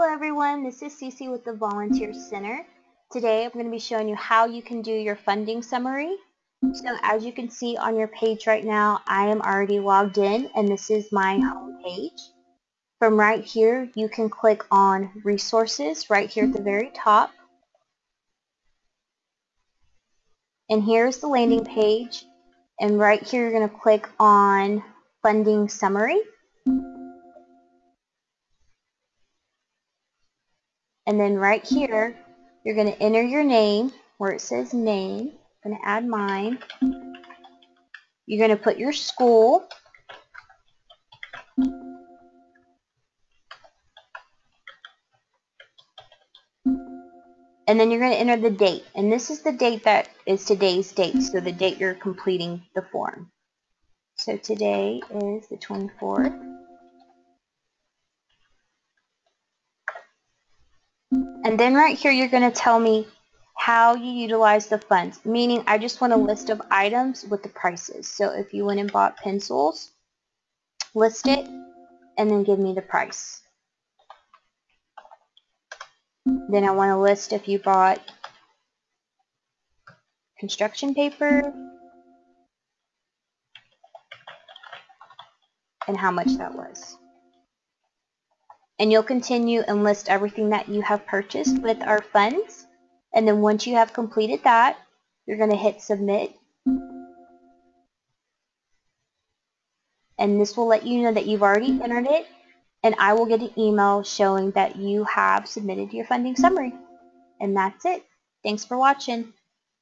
Hello everyone, this is Cece with the Volunteer Center. Today I'm going to be showing you how you can do your funding summary. So as you can see on your page right now, I am already logged in and this is my home page. From right here, you can click on Resources right here at the very top. And here's the landing page. And right here, you're going to click on Funding Summary. And then right here, you're going to enter your name where it says name. I'm going to add mine. You're going to put your school. And then you're going to enter the date. And this is the date that is today's date, so the date you're completing the form. So today is the 24th. And then right here you're going to tell me how you utilize the funds, meaning I just want a list of items with the prices. So if you went and bought pencils, list it, and then give me the price. Then I want to list if you bought construction paper and how much that was and you'll continue and list everything that you have purchased with our funds. And then once you have completed that, you're going to hit submit. And this will let you know that you've already entered it. And I will get an email showing that you have submitted your funding summary. And that's it. Thanks for watching.